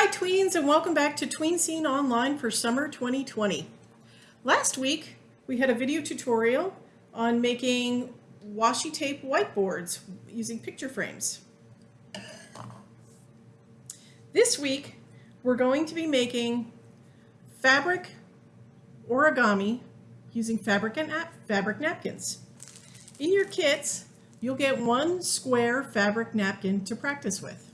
Hi tweens and welcome back to Tween Scene Online for summer 2020. Last week we had a video tutorial on making washi tape whiteboards using picture frames. This week we're going to be making fabric origami using fabric and fabric napkins. In your kits you'll get one square fabric napkin to practice with.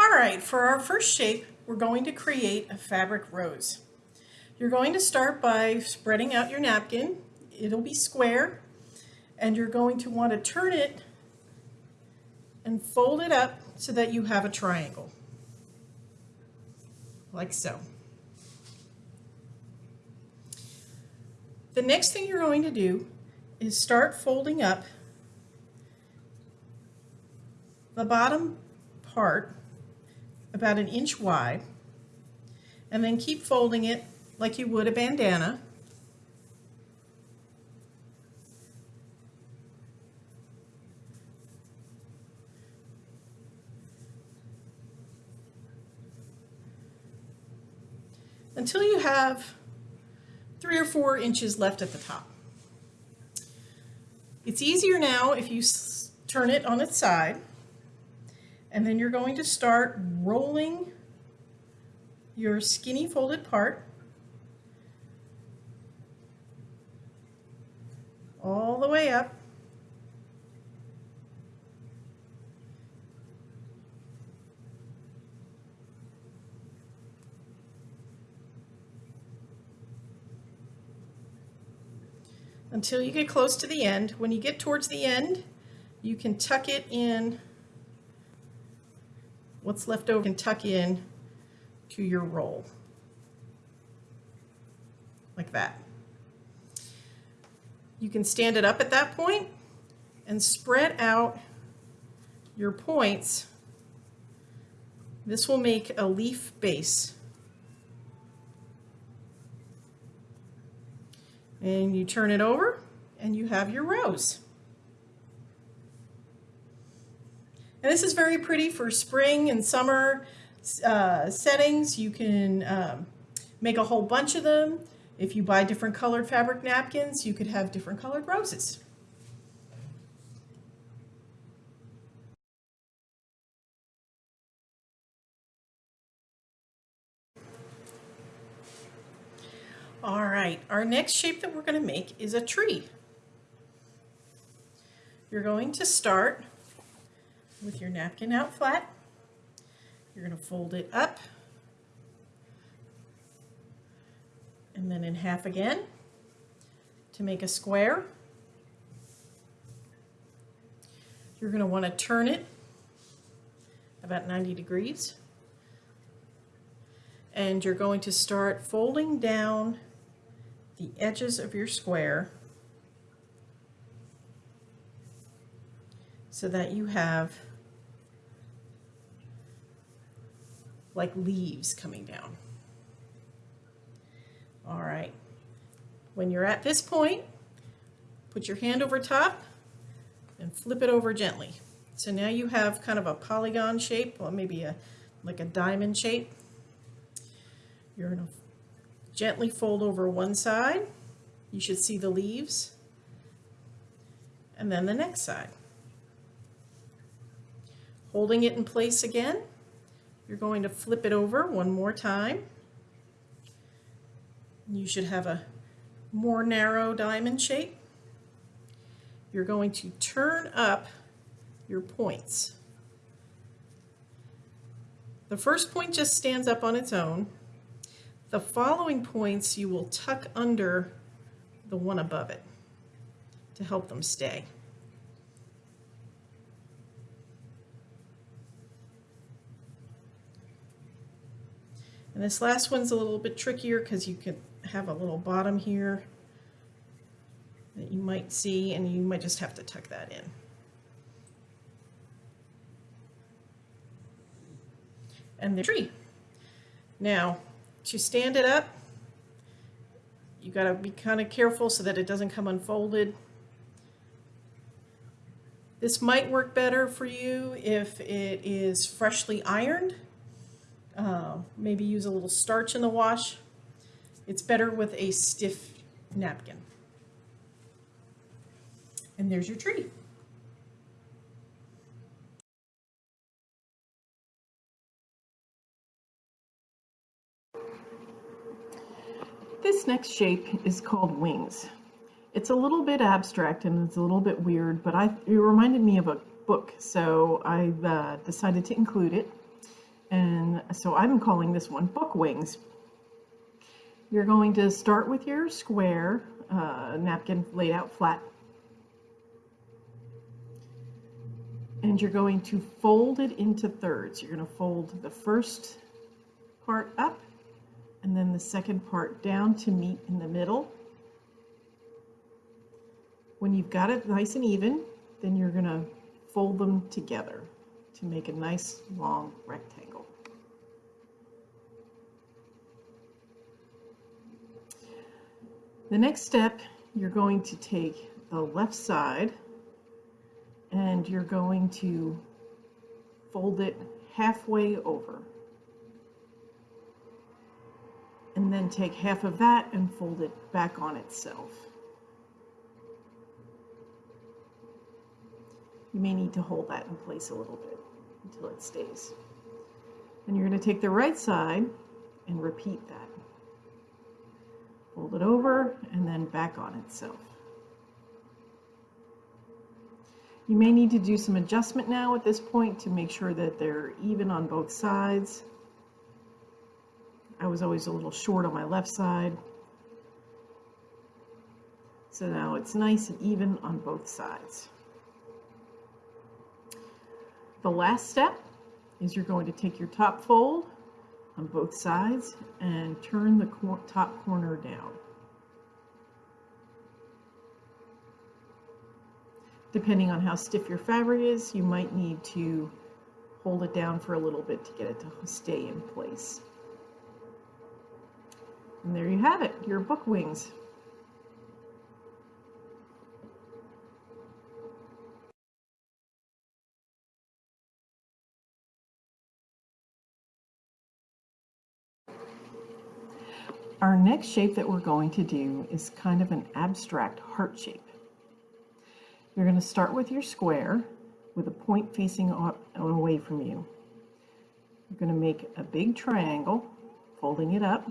All right, for our first shape, we're going to create a fabric rose. You're going to start by spreading out your napkin. It'll be square, and you're going to want to turn it and fold it up so that you have a triangle, like so. The next thing you're going to do is start folding up the bottom part about an inch wide and then keep folding it like you would a bandana. until you have three or four inches left at the top. It's easier now if you turn it on its side and then you're going to start rolling your skinny folded part all the way up until you get close to the end. When you get towards the end, you can tuck it in what's left over can tuck in to your roll like that. You can stand it up at that point and spread out your points. This will make a leaf base. And you turn it over and you have your rose. And this is very pretty for spring and summer uh, settings. You can um, make a whole bunch of them. If you buy different colored fabric napkins, you could have different colored roses. All right, our next shape that we're going to make is a tree. You're going to start with your napkin out flat. You're going to fold it up and then in half again to make a square. You're going to want to turn it about 90 degrees and you're going to start folding down the edges of your square so that you have like leaves coming down. All right. When you're at this point, put your hand over top and flip it over gently. So now you have kind of a polygon shape, or maybe a like a diamond shape. You're to gently fold over one side. You should see the leaves. And then the next side. Holding it in place again, you're going to flip it over one more time. You should have a more narrow diamond shape. You're going to turn up your points. The first point just stands up on its own. The following points you will tuck under the one above it to help them stay. And this last one's a little bit trickier because you can have a little bottom here that you might see and you might just have to tuck that in. And the tree. Now, to stand it up, You gotta be kind of careful so that it doesn't come unfolded. This might work better for you if it is freshly ironed. Uh, maybe use a little starch in the wash. It's better with a stiff napkin. And there's your tree. This next shape is called wings. It's a little bit abstract and it's a little bit weird, but I, it reminded me of a book, so I uh, decided to include it. And so I'm calling this one Book Wings. You're going to start with your square uh, napkin laid out flat. And you're going to fold it into thirds. You're going to fold the first part up and then the second part down to meet in the middle. When you've got it nice and even, then you're going to fold them together to make a nice long rectangle. The next step, you're going to take the left side and you're going to fold it halfway over. And then take half of that and fold it back on itself. You may need to hold that in place a little bit until it stays. And you're going to take the right side and repeat that. Fold it over and then back on itself. You may need to do some adjustment now at this point to make sure that they're even on both sides. I was always a little short on my left side. So now it's nice and even on both sides. The last step is you're going to take your top fold on both sides and turn the cor top corner down. Depending on how stiff your fabric is, you might need to hold it down for a little bit to get it to stay in place. And there you have it, your book wings. Next shape that we're going to do is kind of an abstract heart shape. You're going to start with your square with a point facing away from you. You're going to make a big triangle, folding it up.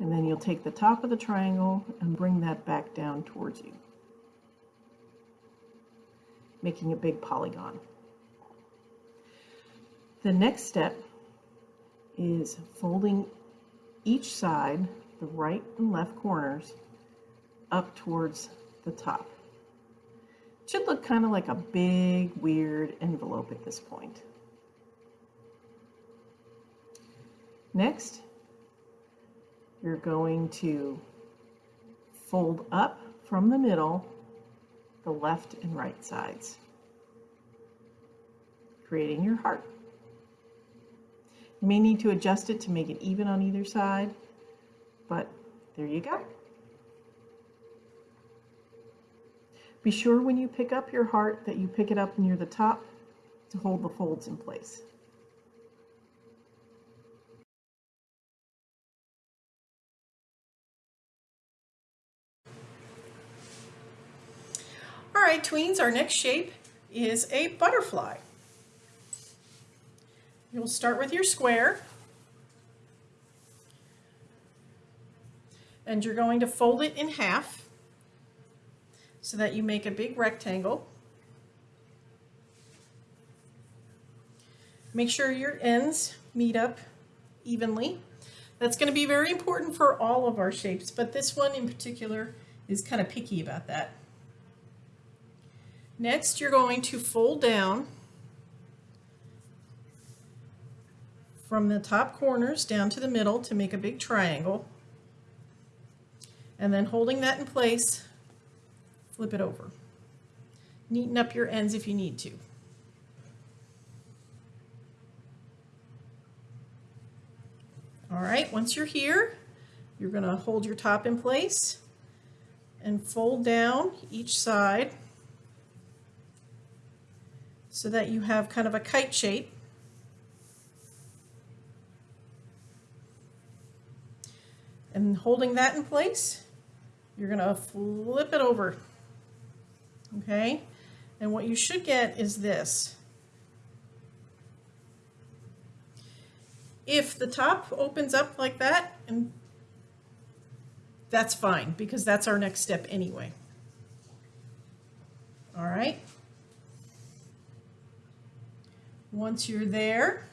And then you'll take the top of the triangle and bring that back down towards you, making a big polygon. The next step is folding each side, the right and left corners, up towards the top. It should look kind of like a big, weird envelope at this point. Next, you're going to fold up from the middle the left and right sides, creating your heart. You may need to adjust it to make it even on either side, but there you go. Be sure when you pick up your heart that you pick it up near the top to hold the folds in place. All right, tweens, our next shape is a butterfly. You'll start with your square. And you're going to fold it in half so that you make a big rectangle. Make sure your ends meet up evenly. That's going to be very important for all of our shapes, but this one in particular is kind of picky about that. Next, you're going to fold down from the top corners down to the middle to make a big triangle. And then holding that in place, flip it over. Neaten up your ends if you need to. All right, once you're here, you're gonna hold your top in place and fold down each side so that you have kind of a kite shape. And holding that in place, you're gonna flip it over, okay? And what you should get is this. If the top opens up like that, and that's fine, because that's our next step anyway. All right? Once you're there,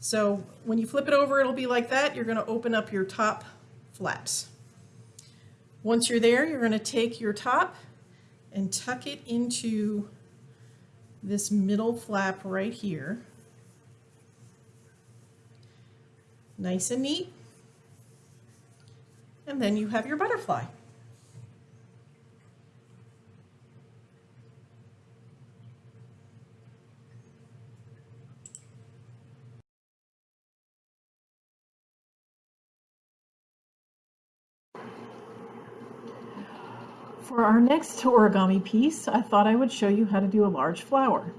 so when you flip it over, it'll be like that. You're gonna open up your top flaps. Once you're there, you're gonna take your top and tuck it into this middle flap right here. Nice and neat. And then you have your butterfly. For our next origami piece, I thought I would show you how to do a large flower.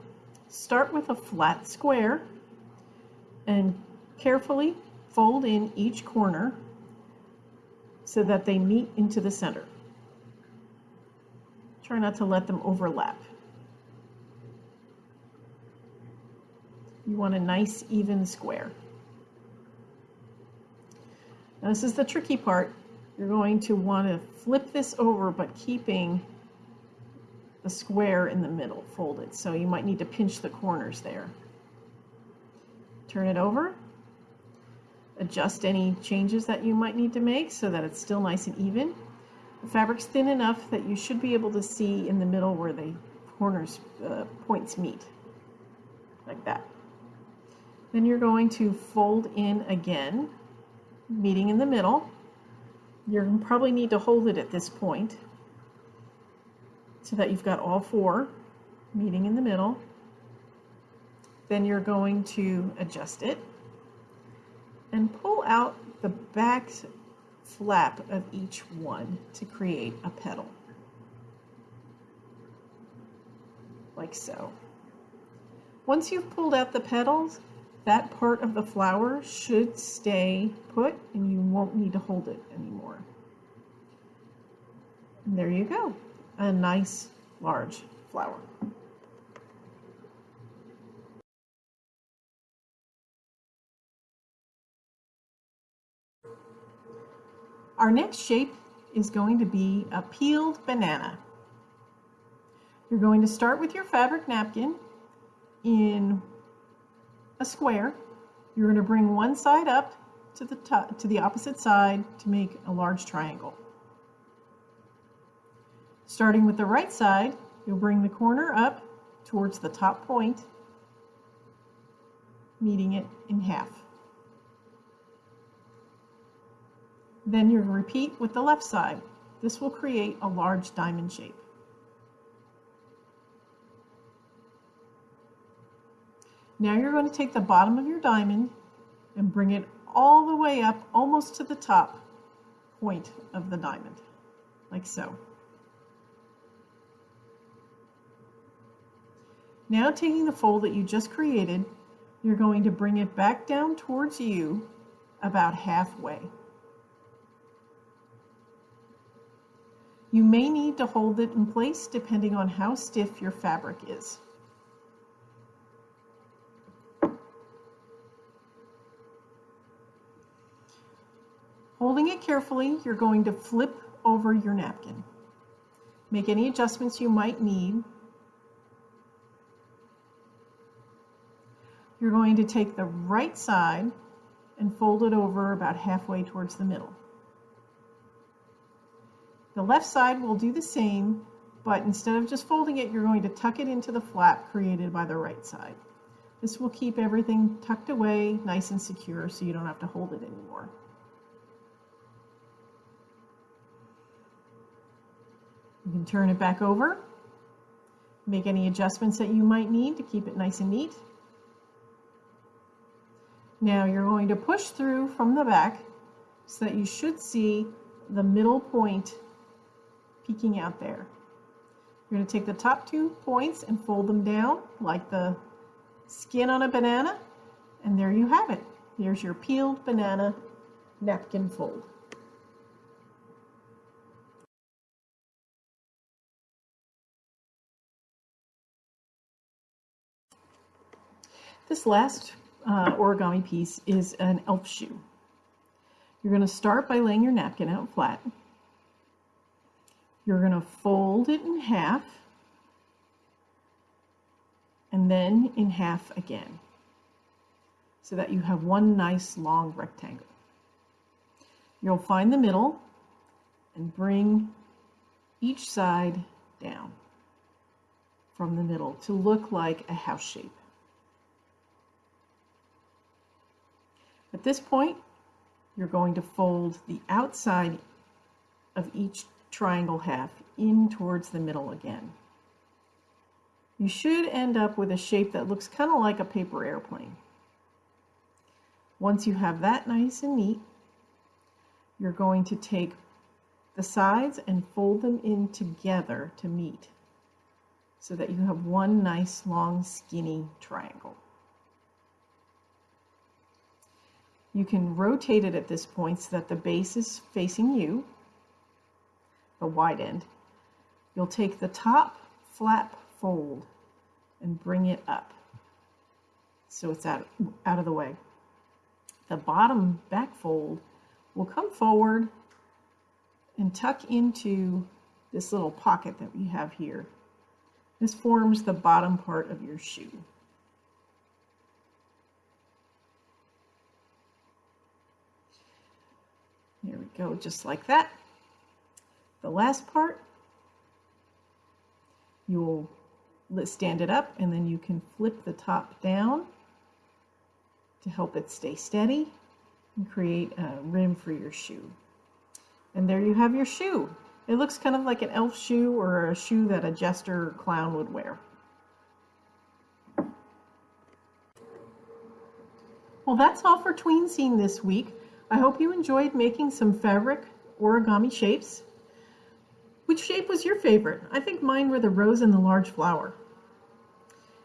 Start with a flat square and carefully fold in each corner so that they meet into the center. Try not to let them overlap. You want a nice even square. Now this is the tricky part. You're going to want to flip this over but keeping the square in the middle folded. So you might need to pinch the corners there. Turn it over adjust any changes that you might need to make so that it's still nice and even. The fabric's thin enough that you should be able to see in the middle where the corners uh, points meet, like that. Then you're going to fold in again, meeting in the middle. You'll probably need to hold it at this point so that you've got all four meeting in the middle. Then you're going to adjust it and pull out the back flap of each one to create a petal. Like so. Once you've pulled out the petals, that part of the flower should stay put and you won't need to hold it anymore. And there you go, a nice large flower. Our next shape is going to be a peeled banana. You're going to start with your fabric napkin in a square. You're going to bring one side up to the top, to the opposite side to make a large triangle. Starting with the right side, you'll bring the corner up towards the top point, meeting it in half. Then you repeat with the left side. This will create a large diamond shape. Now you're going to take the bottom of your diamond and bring it all the way up almost to the top point of the diamond, like so. Now taking the fold that you just created, you're going to bring it back down towards you about halfway. You may need to hold it in place depending on how stiff your fabric is. Holding it carefully, you're going to flip over your napkin. Make any adjustments you might need. You're going to take the right side and fold it over about halfway towards the middle. The left side will do the same, but instead of just folding it, you're going to tuck it into the flap created by the right side. This will keep everything tucked away nice and secure so you don't have to hold it anymore. You can turn it back over, make any adjustments that you might need to keep it nice and neat. Now you're going to push through from the back so that you should see the middle point peeking out there. You're going to take the top two points and fold them down like the skin on a banana, and there you have it. Here's your peeled banana napkin fold. This last uh, origami piece is an elf shoe. You're going to start by laying your napkin out flat. You're going to fold it in half and then in half again so that you have one nice long rectangle. You'll find the middle and bring each side down from the middle to look like a house shape. At this point, you're going to fold the outside of each triangle half in towards the middle again. You should end up with a shape that looks kind of like a paper airplane. Once you have that nice and neat, you're going to take the sides and fold them in together to meet so that you have one nice long skinny triangle. You can rotate it at this point so that the base is facing you, the wide end. You'll take the top flap fold and bring it up so it's out, out of the way. The bottom back fold will come forward and tuck into this little pocket that we have here. This forms the bottom part of your shoe. There we go, just like that. The last part, you'll stand it up and then you can flip the top down to help it stay steady and create a rim for your shoe. And there you have your shoe. It looks kind of like an elf shoe or a shoe that a jester or clown would wear. Well, that's all for Tween Scene this week. I hope you enjoyed making some fabric origami shapes. Which shape was your favorite? I think mine were the rose and the large flower.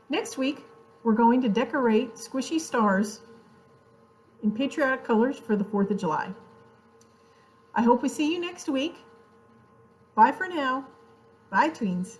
Next week, we're going to decorate squishy stars in patriotic colors for the 4th of July. I hope we see you next week. Bye for now. Bye, tweens.